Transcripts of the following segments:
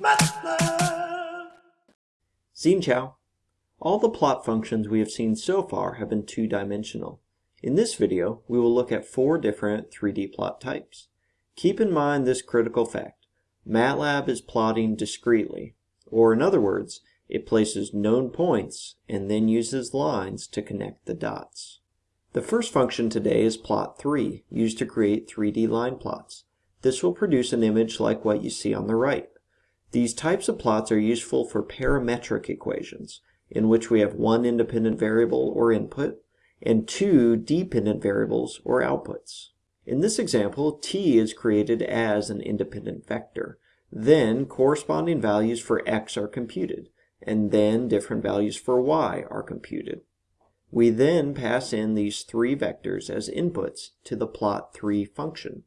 MATLAB. Xin Chao. All the plot functions we have seen so far have been two-dimensional. In this video, we will look at four different 3D plot types. Keep in mind this critical fact. MATLAB is plotting discretely, or in other words, it places known points and then uses lines to connect the dots. The first function today is plot3, used to create 3D line plots. This will produce an image like what you see on the right. These types of plots are useful for parametric equations, in which we have one independent variable or input and two dependent variables or outputs. In this example, t is created as an independent vector. Then corresponding values for x are computed, and then different values for y are computed. We then pass in these three vectors as inputs to the plot3 function.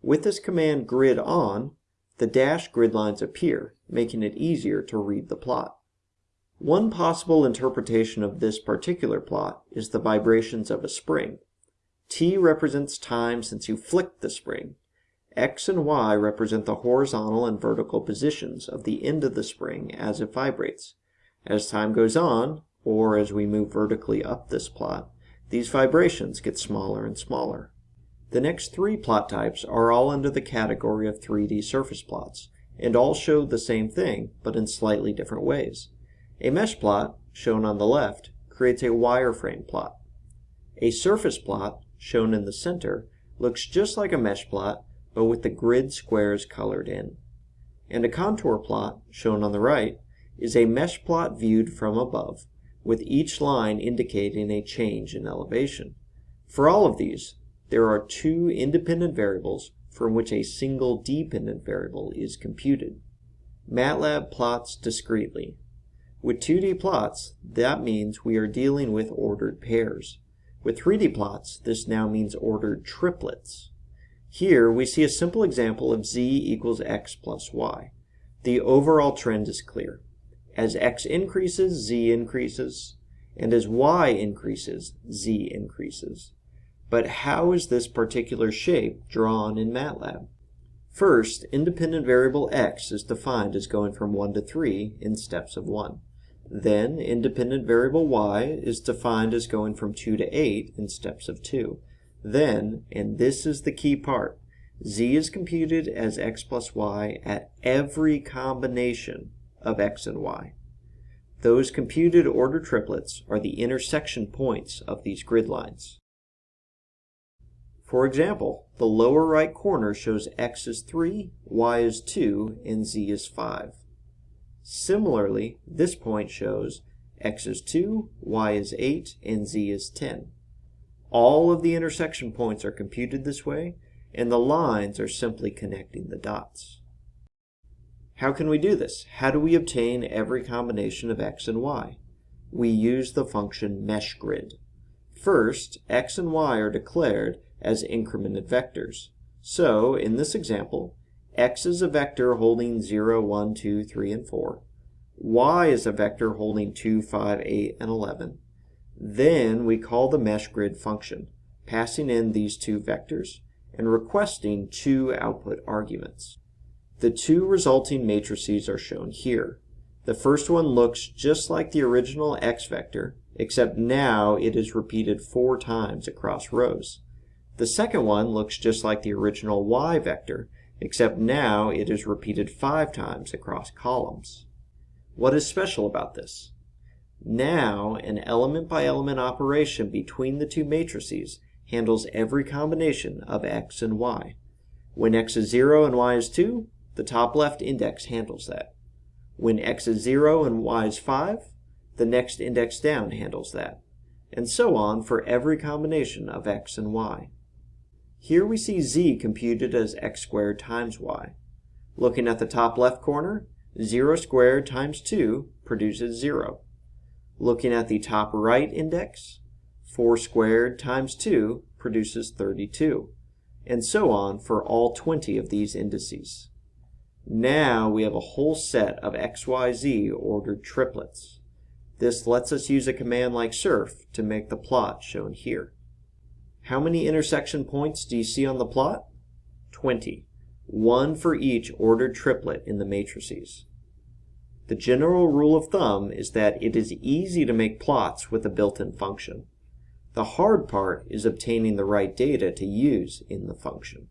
With this command grid on, the dashed grid lines appear, making it easier to read the plot. One possible interpretation of this particular plot is the vibrations of a spring. T represents time since you flicked the spring. X and Y represent the horizontal and vertical positions of the end of the spring as it vibrates. As time goes on, or as we move vertically up this plot, these vibrations get smaller and smaller. The next three plot types are all under the category of 3D surface plots, and all show the same thing, but in slightly different ways. A mesh plot, shown on the left, creates a wireframe plot. A surface plot, shown in the center, looks just like a mesh plot, but with the grid squares colored in. And a contour plot, shown on the right, is a mesh plot viewed from above, with each line indicating a change in elevation. For all of these, there are two independent variables from which a single dependent variable is computed. MATLAB plots discretely. With 2D plots, that means we are dealing with ordered pairs. With 3D plots, this now means ordered triplets. Here, we see a simple example of z equals x plus y. The overall trend is clear. As x increases, z increases, and as y increases, z increases. But how is this particular shape drawn in MATLAB? First, independent variable x is defined as going from 1 to 3 in steps of 1. Then, independent variable y is defined as going from 2 to 8 in steps of 2. Then, and this is the key part, z is computed as x plus y at every combination of x and y. Those computed order triplets are the intersection points of these grid lines. For example, the lower right corner shows x is 3, y is 2, and z is 5. Similarly, this point shows x is 2, y is 8, and z is 10. All of the intersection points are computed this way, and the lines are simply connecting the dots. How can we do this? How do we obtain every combination of x and y? We use the function meshgrid. First, x and y are declared as incremented vectors. So, in this example, x is a vector holding 0, 1, 2, 3, and 4. y is a vector holding 2, 5, 8, and 11. Then we call the mesh grid function, passing in these two vectors and requesting two output arguments. The two resulting matrices are shown here. The first one looks just like the original x vector, except now it is repeated four times across rows. The second one looks just like the original y vector, except now it is repeated five times across columns. What is special about this? Now, an element-by-element -element operation between the two matrices handles every combination of x and y. When x is 0 and y is 2, the top left index handles that. When x is 0 and y is 5, the next index down handles that. And so on for every combination of x and y. Here we see z computed as x squared times y. Looking at the top left corner, 0 squared times 2 produces 0. Looking at the top right index, 4 squared times 2 produces 32, and so on for all 20 of these indices. Now we have a whole set of xyz ordered triplets. This lets us use a command like surf to make the plot shown here. How many intersection points do you see on the plot? 20. one for each ordered triplet in the matrices. The general rule of thumb is that it is easy to make plots with a built-in function. The hard part is obtaining the right data to use in the function.